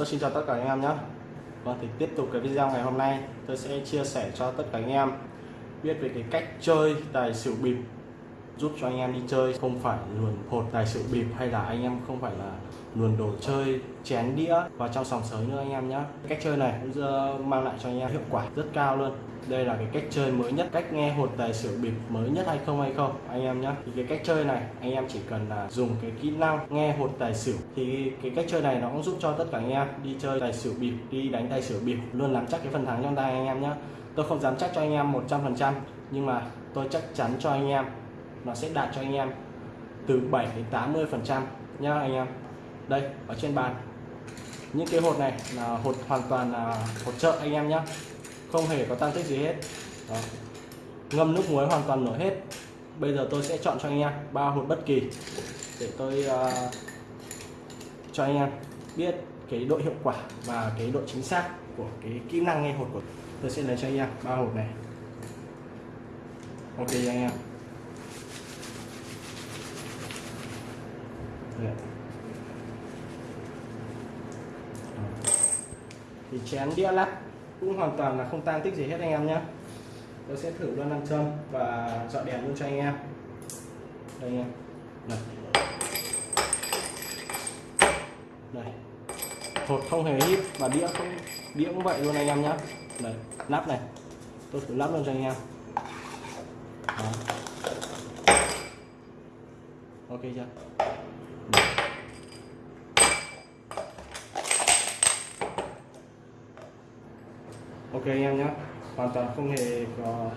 Tôi xin chào tất cả anh em nhé. Vâng thì tiếp tục cái video ngày hôm nay. Tôi sẽ chia sẻ cho tất cả anh em biết về cái cách chơi tài xỉu bịp giúp cho anh em đi chơi không phải luồn hột tài sự bịp hay là anh em không phải là luồn đồ chơi chén đĩa và trong sòng sới nữa anh em nhé cách chơi này cũng mang lại cho anh em hiệu quả rất cao luôn đây là cái cách chơi mới nhất cách nghe hột tài xỉu bịp mới nhất hay không hay không anh em nhé thì cái cách chơi này anh em chỉ cần là dùng cái kỹ năng nghe hột tài xỉu thì cái cách chơi này nó cũng giúp cho tất cả anh em đi chơi tài xỉu bịp đi đánh tài xỉu bịp luôn nắm chắc cái phần thắng trong tay anh em nhé tôi không dám chắc cho anh em 100% nhưng mà tôi chắc chắn cho anh em nó sẽ đạt cho anh em từ 7 đến 80 phần trăm nhá anh em. Đây ở trên bàn. Những cái hột này là hột hoàn toàn là hột trợ anh em nhé không hề có tăng tích gì hết. Đó. ngâm nước muối hoàn toàn nổi hết. Bây giờ tôi sẽ chọn cho anh em ba hột bất kỳ để tôi uh, cho anh em biết cái độ hiệu quả và cái độ chính xác của cái kỹ năng nghe hột của tôi sẽ lấy cho anh em ba hột này. Ok anh em. Đấy. thì chén đĩa lắc cũng hoàn toàn là không tan tích gì hết anh em nhé tôi sẽ thử luôn nam châm và dọn đèn luôn cho anh em. Đây anh em này. Đây hột không hề hít và đĩa không đĩa cũng vậy luôn anh em nhé đây nắp này. Tôi thử lắp luôn cho anh em. Đó. ok chưa? Ok anh em nhé. Hoàn toàn không hề có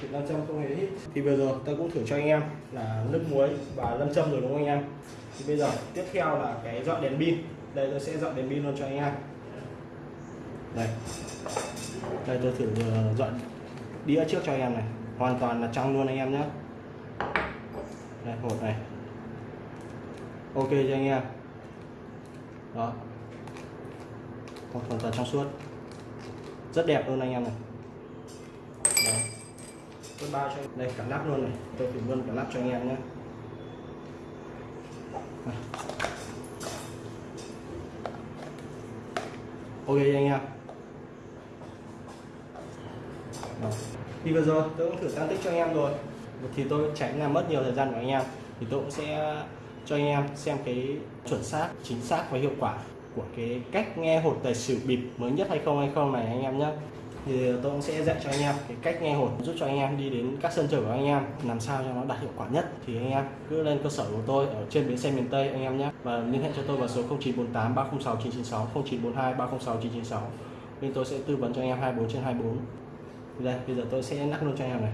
sự lâm châm, không hề hít. Thì vừa rồi tôi cũng thử cho anh em là nước muối và lâm châm rồi đúng không anh em? Thì bây giờ, tiếp theo là cái dọn đèn pin. Đây, tôi sẽ dọn đèn pin luôn cho anh em. Đây. Đây, tôi thử ờ, dọn đĩa trước cho anh em này. Hoàn toàn là trong luôn anh em nhé. Đây, hột này. Ok cho anh em. Đó. Hoàn toàn trong suốt rất đẹp luôn anh em này. Đấy. tôi bao cho đây cả nắp luôn này. Tôi thử luôn cả nắp cho anh em nhé ok anh em. Đó. thì vừa rồi tôi cũng thử tăng tích cho anh em rồi. Thì tôi tránh làm mất nhiều thời gian của anh em. Thì tôi cũng sẽ cho anh em xem cái chuẩn xác chính xác và hiệu quả của cái cách nghe hột tài xỉu bịp mới nhất hay không hay không này anh em nhé thì tôi cũng sẽ dạy cho anh em cái cách nghe hột giúp cho anh em đi đến các sân chơi của anh em, làm sao cho nó đạt hiệu quả nhất. Thì anh em cứ lên cơ sở của tôi ở trên bến xe miền Tây anh em nhé và liên hệ cho tôi vào số 0948 306 996 0942 306 996 bên tôi sẽ tư vấn cho anh em 24 trên 24 đây, bây giờ tôi sẽ nắp luôn cho anh em này.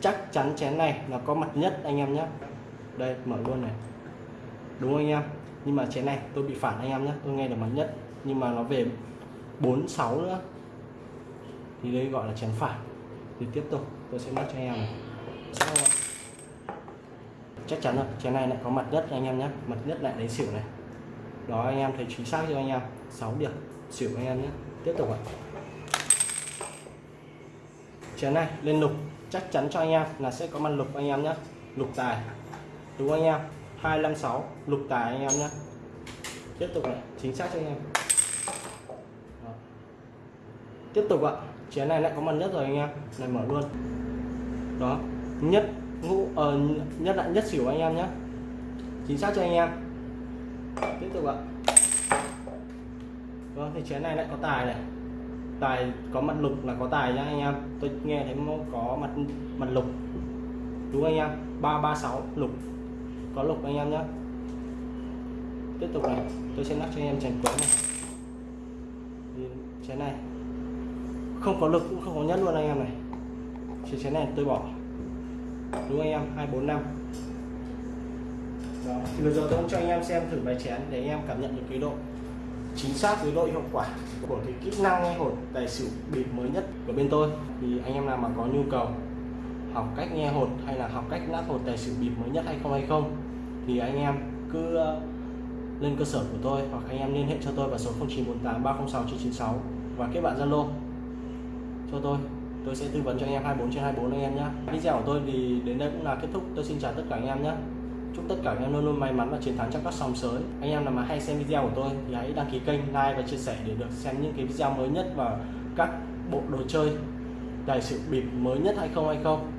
Chắc chắn chén này là có mặt nhất anh em nhé đây, mở luôn này đúng không anh em? Nhưng mà chén này, tôi bị phản anh em nhé. Tôi nghe được mặt nhất. Nhưng mà nó về 46 nữa. Thì đây gọi là chén phản. Thì tiếp tục, tôi sẽ mất cho anh em này. Sau chắc chắn rồi, chén này lại có mặt nhất anh em nhé. Mặt nhất lại lấy xỉu này. Đó, anh em thấy chính xác chưa anh em? 6 điểm, xỉu anh em nhé. Tiếp tục ạ. Chén này lên lục. Chắc chắn cho anh em là sẽ có mặt lục anh em nhé. Lục tài. Đúng không anh em? 256 lục tài anh em nhé. Tiếp tục này chính xác cho anh em. Đó. tiếp tục ạ chén này lại có mặt nhất rồi anh em này mở luôn. Đó nhất ngũ ờ, nhất lại nhất xỉu anh em nhé. Chính xác cho anh em. Tiếp tục ạ. Vâng thì chén này lại có tài này. Tài có mặt lục là có tài nhá anh em. Tôi nghe thấy có mặt mặt lục. Đúng anh em? 336 lục có lục anh em nhé tiếp tục này, tôi sẽ lắc cho anh em chén quấn này. Chén này. Không có lực cũng không có nhất luôn anh em này. Chỉ chén này tôi bỏ. Đúng anh em? Hai, bốn, năm. Thì bây giờ tôi cũng cho anh em xem thử bài chén để anh em cảm nhận được cái độ chính xác với độ hiệu quả của cái kỹ năng nghe hột tài xỉu bịp mới nhất của bên tôi. Thì anh em nào mà có nhu cầu học cách nghe hột hay là học cách lắc hột tài xỉu bịp mới nhất hay không hay không, thì anh em cứ uh, lên cơ sở của tôi hoặc anh em liên hệ cho tôi vào số 0948 306 996 và kết bạn Zalo. Cho tôi tôi sẽ tư vấn cho anh em 24 trên 24 anh em nhé video của tôi thì đến đây cũng là kết thúc. Tôi xin chào tất cả anh em nhé chúc tất cả anh em luôn luôn may mắn và chiến thắng trong các sòng sới. Anh em nào mà hay xem video của tôi thì hãy đăng ký kênh, like và chia sẻ để được xem những cái video mới nhất và các bộ đồ chơi tài sự bịp mới nhất hay không hay không.